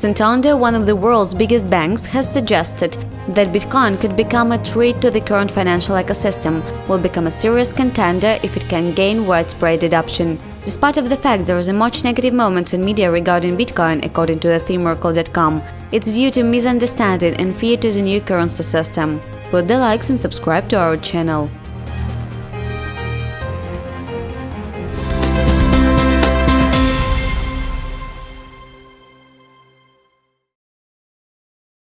Santander, one of the world's biggest banks, has suggested that Bitcoin could become a threat to the current financial ecosystem, will become a serious contender if it can gain widespread adoption. Despite of the fact there is a much negative moments in media regarding Bitcoin, according to TheMerkle.com, it's due to misunderstanding and fear to the new currency system. Put the likes and subscribe to our channel.